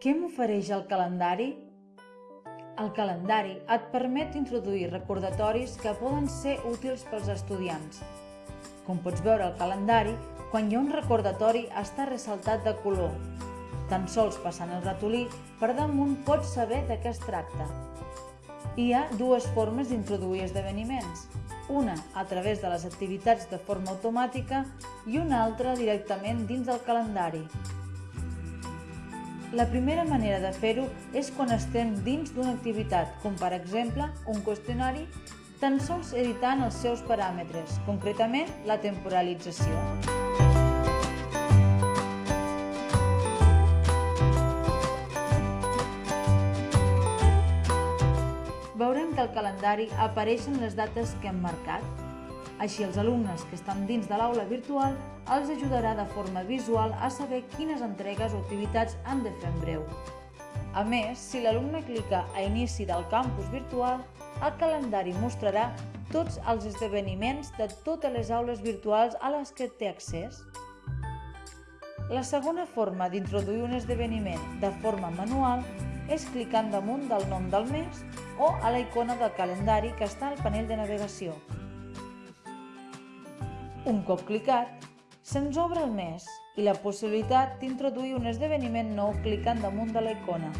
Què m'ofereix el calendari? El calendari et permet introduir recordatoris que poden ser útils pels estudiants. Com pots veure al calendari, quan hi ha un recordatori està ressaltat de color. Tan sols passant el ratolí, per damunt pots saber de què es tracta. Hi ha dues formes d'introduir esdeveniments. Una a través de les activitats de forma automàtica i una altra directament dins del calendari. La primera manera de fer-ho és quan estem dins d'una activitat, com per exemple un qüestionari, tan sols editant els seus paràmetres, concretament la temporalització. veurem que al calendari apareixen les dates que hem marcat. Així els alumnes que estan dins de l'aula virtual els ajudarà de forma visual a saber quines entregues o activitats han de fer en breu. A més, si l'alumne clica a inici del campus virtual, el calendari mostrarà tots els esdeveniments de totes les aules virtuals a les que té accés. La segona forma d'introduir un esdeveniment de forma manual és clicant damunt del nom del mes o a la icona del calendari que està al panell de navegació. Un cop clicat, se'ns obre el mes i la possibilitat d'introduir un esdeveniment nou clicant damunt de la icona.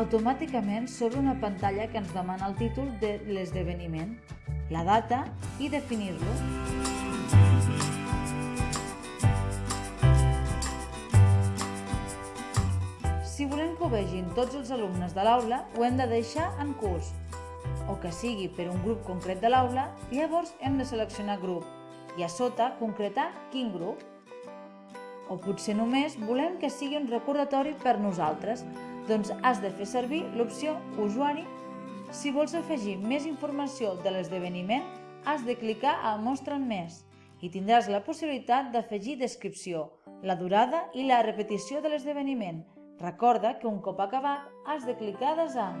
Automàticament s'obre una pantalla que ens demana el títol de l'esdeveniment, la data i definir-lo. Si volem que ho vegin tots els alumnes de l'aula, ho hem de deixar en curs, o que sigui per un grup concret de l'aula, llavors hem de seleccionar grup i a sota concretar quin grup. O potser només volem que sigui un recordatori per nosaltres, doncs has de fer servir l'opció usuari. Si vols afegir més informació de l'esdeveniment, has de clicar a Mostra'm més i tindràs la possibilitat d'afegir descripció, la durada i la repetició de l'esdeveniment, Recorda que un cop acabat has de clicar a desar.